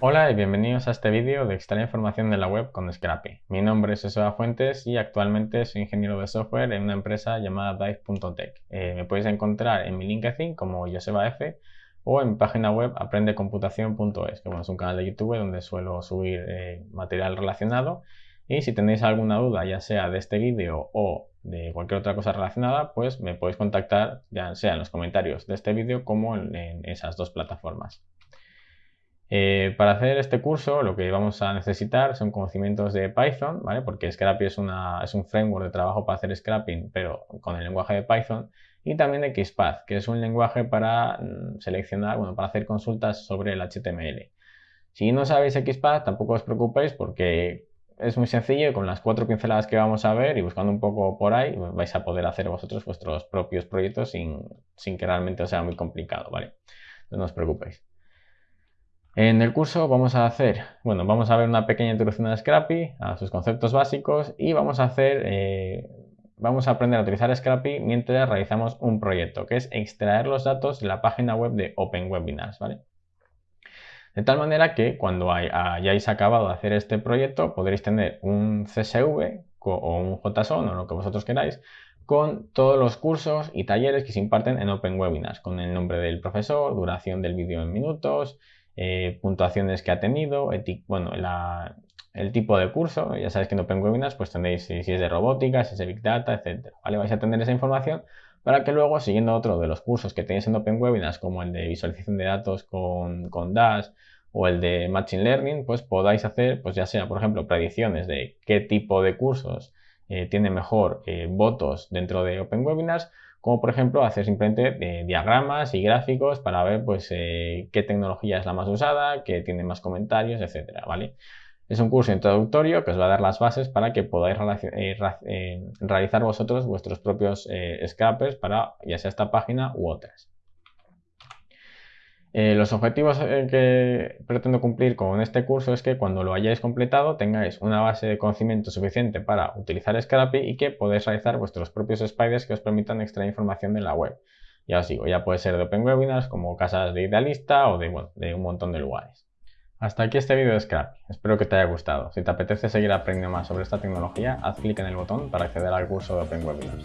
Hola y bienvenidos a este vídeo de extraer información de la web con Scrappy. Mi nombre es Joseba Fuentes y actualmente soy ingeniero de software en una empresa llamada Dive.tech. Eh, me podéis encontrar en mi LinkedIn como Joseba F o en mi página web aprendecomputación.es, que es un canal de YouTube donde suelo subir eh, material relacionado. Y si tenéis alguna duda, ya sea de este vídeo o de cualquier otra cosa relacionada, pues me podéis contactar ya sea en los comentarios de este vídeo como en esas dos plataformas. Eh, para hacer este curso lo que vamos a necesitar son conocimientos de Python, ¿vale? porque Scrappy es, un framework de trabajo para hacer scrapping, pero con el lenguaje de Python, y también de XPath, que es un lenguaje para mm, seleccionar, bueno, para hacer consultas sobre el HTML. Si no sabéis XPath, tampoco os preocupéis porque es muy sencillo y con las cuatro pinceladas que vamos a ver y buscando un poco por ahí, vais a poder hacer vosotros vuestros propios proyectos sin, sin que realmente sea muy complicado, ¿vale? No os preocupéis. En el curso vamos a hacer, bueno, vamos a ver una pequeña introducción a Scrappy, a sus conceptos básicos y vamos a hacer, eh, vamos a aprender a utilizar Scrappy mientras realizamos un proyecto, que es extraer los datos de la página web de Open Webinars, ¿vale? De tal manera que cuando hayáis acabado de hacer este proyecto podréis tener un CSV o un JSON o lo que vosotros queráis con todos los cursos y talleres que se imparten en Open Webinars, con el nombre del profesor, duración del vídeo en minutos, eh, puntuaciones que ha tenido, bueno, el tipo de curso, ya sabéis que en Open Webinars pues tendréis si, es de robótica, si es de Big Data, etc. ¿vale? Vais a tener esa información para que luego, siguiendo otro de los cursos que tenéis en Open Webinars, como el de visualización de datos con, con Dash o el de Machine Learning, pues podáis hacer, pues ya sea, por ejemplo, predicciones de qué tipo de cursos eh, tiene mejor eh, votos dentro de Open Webinars como por ejemplo hacer simplemente eh, diagramas y gráficos para ver pues qué tecnología es la más usada, qué tiene más comentarios, etcétera, ¿vale? Es un curso introductorio que os va a dar las bases para que podáis realizar vosotros vuestros propios scrappers para ya sea esta página u otras. Eh, los objetivos eh, que pretendo cumplir con este curso es que cuando lo hayáis completado tengáis una base de conocimiento suficiente para utilizar Scrappy y que podáis realizar vuestros propios spiders que os permitan extraer información de la web. Ya os digo, ya puede ser de Open Webinars, como casas de Idealista o de, de un montón de lugares. Hasta aquí este vídeo de Scrappy, espero que te haya gustado. Si te apetece seguir aprendiendo más sobre esta tecnología, haz clic en el botón para acceder al curso de Open Webinars.